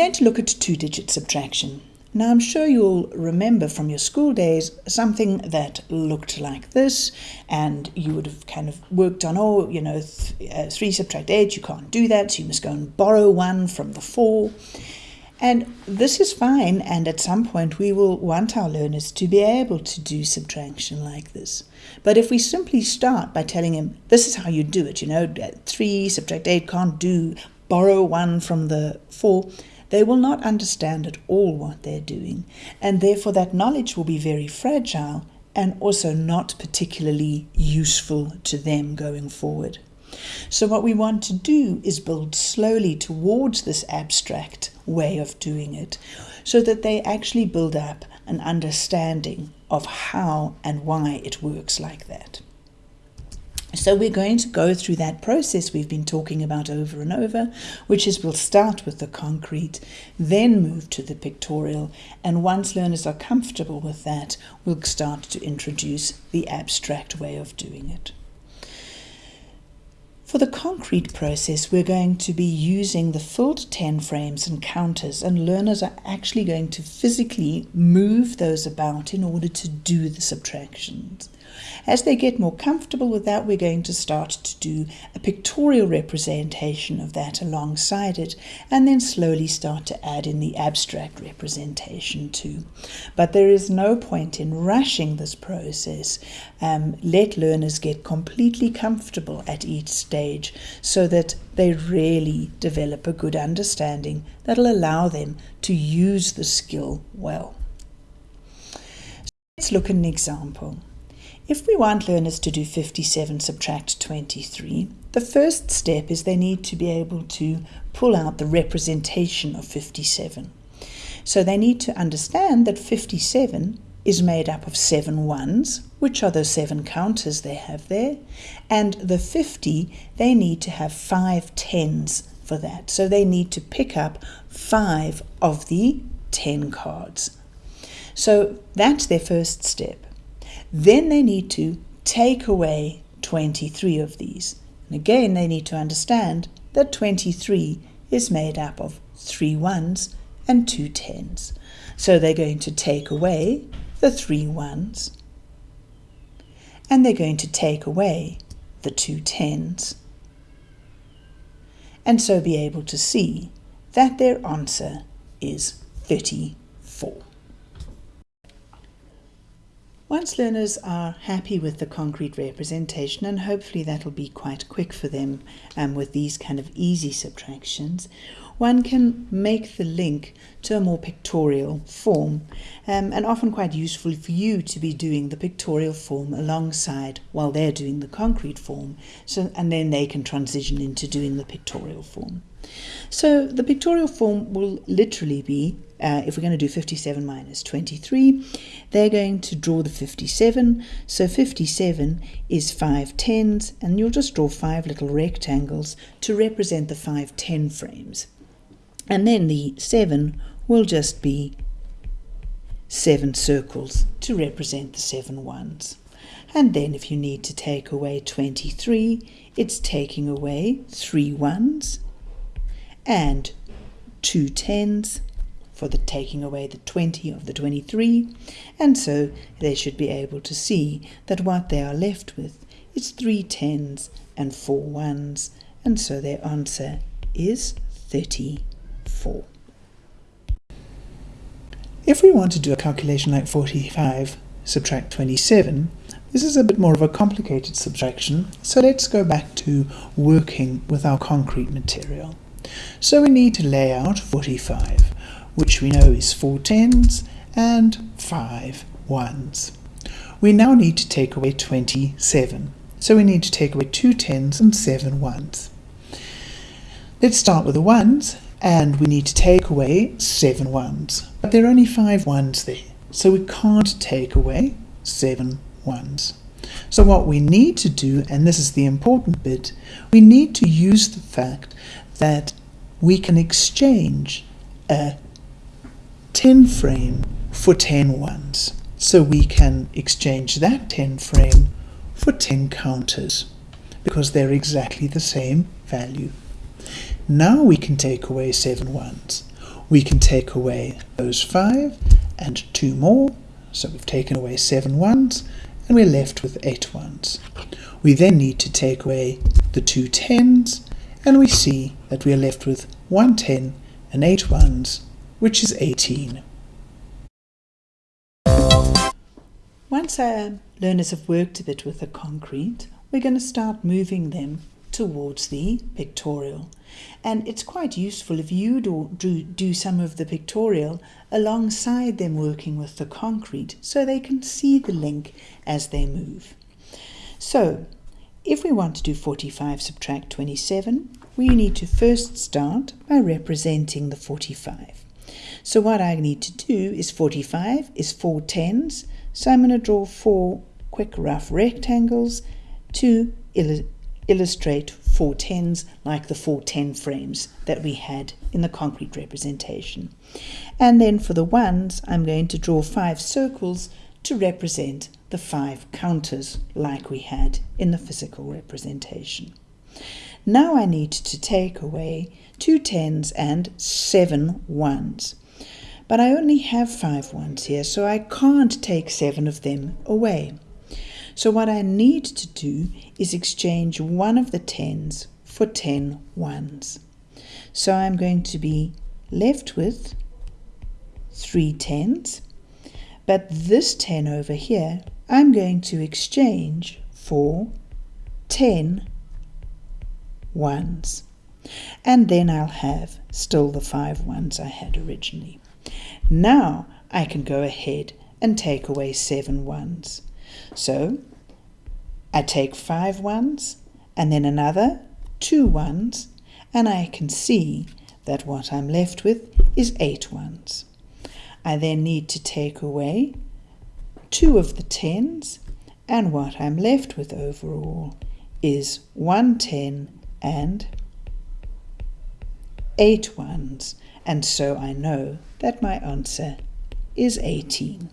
going to look at two-digit subtraction. Now I'm sure you'll remember from your school days something that looked like this and you would have kind of worked on, oh, you know, th uh, 3 subtract 8, you can't do that, so you must go and borrow 1 from the 4. And this is fine and at some point we will want our learners to be able to do subtraction like this. But if we simply start by telling him, this is how you do it, you know, 3 subtract 8 can't do, borrow 1 from the 4, they will not understand at all what they're doing, and therefore that knowledge will be very fragile and also not particularly useful to them going forward. So what we want to do is build slowly towards this abstract way of doing it so that they actually build up an understanding of how and why it works like that. So we're going to go through that process we've been talking about over and over, which is we'll start with the concrete, then move to the pictorial, and once learners are comfortable with that, we'll start to introduce the abstract way of doing it. For the concrete process, we're going to be using the filled 10 frames and counters, and learners are actually going to physically move those about in order to do the subtractions. As they get more comfortable with that, we're going to start to do a pictorial representation of that alongside it, and then slowly start to add in the abstract representation too. But there is no point in rushing this process. Um, let learners get completely comfortable at each stage so that they really develop a good understanding that'll allow them to use the skill well. So let's look at an example. If we want learners to do 57 subtract 23, the first step is they need to be able to pull out the representation of 57. So they need to understand that 57 is made up of seven ones, which are those seven counters they have there, and the 50, they need to have five tens for that. So they need to pick up five of the 10 cards. So that's their first step. Then they need to take away 23 of these. And again, they need to understand that 23 is made up of three ones and two tens. So they're going to take away the three ones and they're going to take away the two tens and so be able to see that their answer is 34. Once learners are happy with the concrete representation, and hopefully that'll be quite quick for them um, with these kind of easy subtractions, one can make the link to a more pictorial form um, and often quite useful for you to be doing the pictorial form alongside while they're doing the concrete form so and then they can transition into doing the pictorial form. So the pictorial form will literally be uh, if we're going to do 57 minus 23, they're going to draw the 57. So 57 is five tens, and you'll just draw five little rectangles to represent the five ten frames. And then the 7 will just be seven circles to represent the seven ones. And then if you need to take away 23, it's taking away three ones and two tens for the taking away the 20 of the 23, and so they should be able to see that what they are left with is three tens and four ones, and so their answer is 34. If we want to do a calculation like 45 subtract 27, this is a bit more of a complicated subtraction, so let's go back to working with our concrete material. So we need to lay out 45 which we know is four tens and five ones. We now need to take away 27. So we need to take away two tens and seven ones. Let's start with the ones, and we need to take away seven ones. But there are only five ones there, so we can't take away seven ones. So what we need to do, and this is the important bit, we need to use the fact that we can exchange a 10 frame for 10 ones. So we can exchange that 10 frame for 10 counters because they're exactly the same value. Now we can take away 7 ones. We can take away those 5 and 2 more, so we've taken away 7 ones, and we're left with 8 ones. We then need to take away the two tens, and we see that we are left with 1 10 and 8 ones, which is 18. Once our learners have worked a bit with the concrete, we're going to start moving them towards the pictorial. And it's quite useful if you do, do, do some of the pictorial alongside them working with the concrete so they can see the link as they move. So, if we want to do 45 subtract 27, we need to first start by representing the 45. So what I need to do is 45 is four tens, so I'm going to draw four quick rough rectangles to illustrate four tens like the four ten frames that we had in the concrete representation. And then for the ones, I'm going to draw five circles to represent the five counters like we had in the physical representation. Now I need to take away two tens and seven ones. But I only have five ones here, so I can't take seven of them away. So what I need to do is exchange one of the tens for ten ones. So I'm going to be left with three tens, but this 10 over here I'm going to exchange for 10 ones. And then I'll have still the five ones I had originally. Now I can go ahead and take away seven ones. So I take five ones and then another two ones and I can see that what I'm left with is eight ones. I then need to take away two of the tens and what I'm left with overall is one ten and eight ones and so I know that my answer is 18.